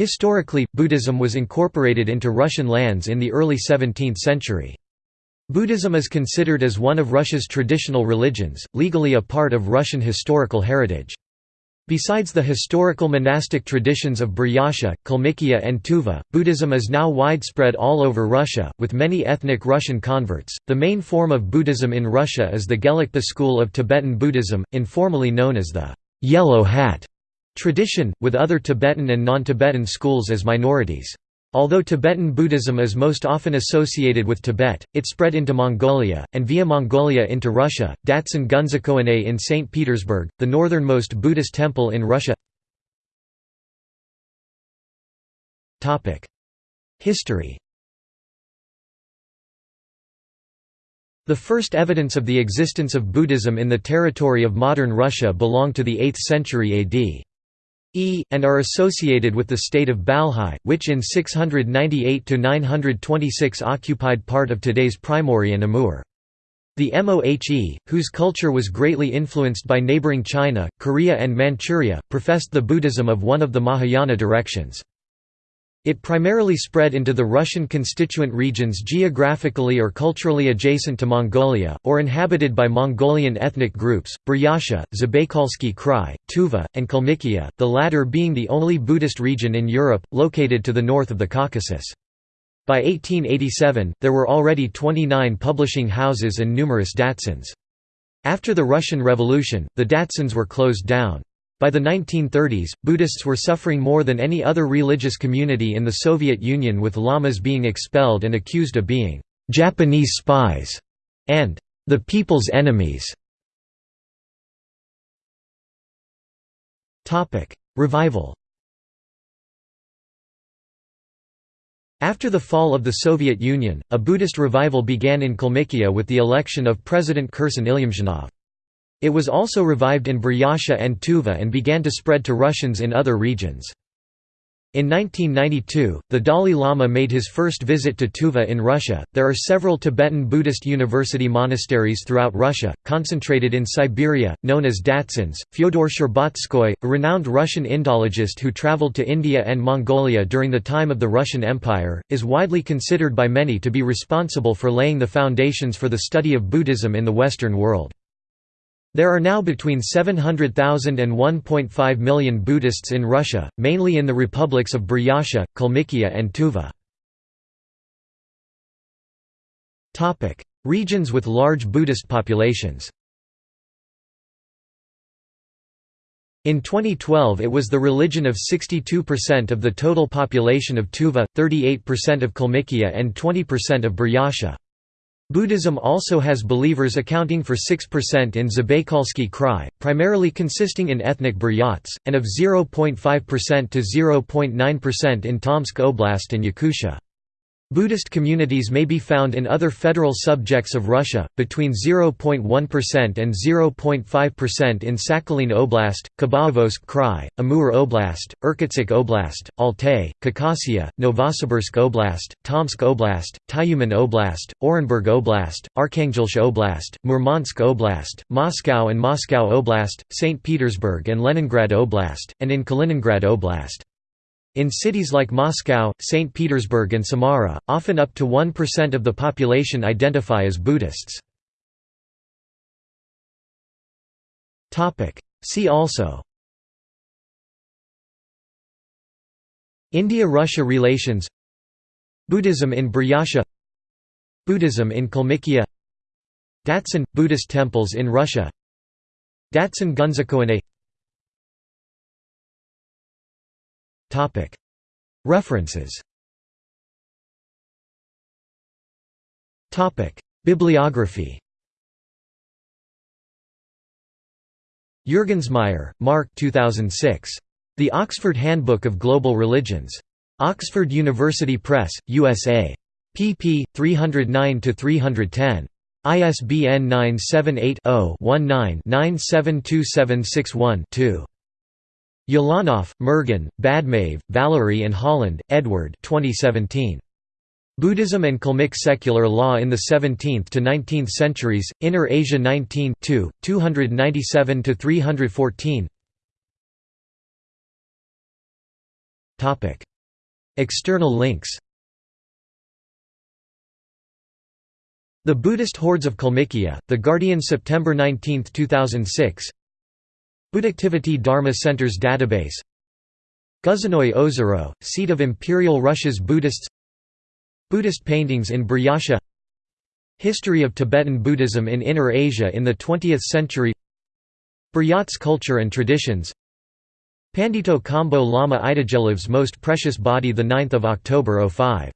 Historically, Buddhism was incorporated into Russian lands in the early 17th century. Buddhism is considered as one of Russia's traditional religions, legally a part of Russian historical heritage. Besides the historical monastic traditions of Buryatia, Kalmykia and Tuva, Buddhism is now widespread all over Russia, with many ethnic Russian converts. The main form of Buddhism in Russia is the Gelugpa school of Tibetan Buddhism, informally known as the Yellow Hat tradition, with other Tibetan and non-Tibetan schools as minorities. Although Tibetan Buddhism is most often associated with Tibet, it spread into Mongolia, and via Mongolia into Russia. Datsan Gunzechoinei in St. Petersburg, the northernmost Buddhist temple in Russia. History The first evidence of the existence of Buddhism in the territory of modern Russia belonged to the 8th century AD. E, and are associated with the state of Balhae, which in 698–926 occupied part of today's Primorye and Amur. The Mohe, whose culture was greatly influenced by neighboring China, Korea and Manchuria, professed the Buddhism of one of the Mahayana directions. It primarily spread into the Russian constituent regions geographically or culturally adjacent to Mongolia, or inhabited by Mongolian ethnic groups, Buryatia, Zabaykalsky Krai, Tuva, and Kalmykia, the latter being the only Buddhist region in Europe, located to the north of the Caucasus. By 1887, there were already 29 publishing houses and numerous datsans. After the Russian Revolution, the datsans were closed down. By the 1930s, Buddhists were suffering more than any other religious community in the Soviet Union with lamas being expelled and accused of being «Japanese spies» and «the people's enemies». Revival After the fall of the Soviet Union, a Buddhist revival began in Kalmykia with the election of President Kirsan Ilyumzhinov. It was also revived in Buryatia and Tuva and began to spread to Russians in other regions. In 1992, the Dalai Lama made his first visit to Tuva in Russia. There are several Tibetan Buddhist university monasteries throughout Russia, concentrated in Siberia, known as Datsans. Fyodor Shcherbatskoy, a renowned Russian Indologist who traveled to India and Mongolia during the time of the Russian Empire, is widely considered by many to be responsible for laying the foundations for the study of Buddhism in the Western world. There are now between 700,000 and 1.5 million Buddhists in Russia, mainly in the republics of Buryatia, Kalmykia and Tuva. Regions with large Buddhist populations In 2012 it was the religion of 62% of the total population of Tuva, 38% of Kalmykia and 20% of Buryatia. Buddhism also has believers accounting for 6% in Zabaykalsky Krai, primarily consisting in ethnic Buryats, and of 0.5% to 0.9% in Tomsk Oblast and Yakutia. Buddhist communities may be found in other federal subjects of Russia, between 0.1% and 0.5% in Sakhalin Oblast, Khabarovsk Krai, Amur Oblast, Irkutsk Oblast, Altai, Khakassia, Novosibirsk Oblast, Tomsk Oblast, Tyumen Oblast, Orenburg Oblast, Arkhangelsk Oblast, Murmansk Oblast, Moscow and Moscow Oblast, St. Petersburg and Leningrad Oblast, and in Kaliningrad Oblast. In cities like Moscow, St. Petersburg and Samara, often up to 1% of the population identify as Buddhists. See also India–Russia relations Buddhism in Buryatia Buddhism in Kalmykia Datsan – Buddhist temples in Russia Datsan Gunzechoinei References Bibliography Juergensmeyer, Mark 2006. The Oxford Handbook of Global Religions. Oxford University Press, USA. pp. 309–310. ISBN 978 0 19 972761 2. Ulanov, Mergen, Badmaev, Valerie and Holland, Edward 2017. Buddhism and Kalmyk Secular Law in the 17th to 19th Centuries, Inner Asia 19 297–314 External links. The Buddhist Hordes of Kalmykia, The Guardian September 19, 2006 Buddhactivity Dharma Centers Database. Gusinoye Ozero, seat of Imperial Russia's Buddhists. Buddhist paintings in Buryatia History of Tibetan Buddhism in Inner Asia in the 20th century. Buryats culture and traditions. Pandito Khambo Lama Itigelov's most precious body 9 October 05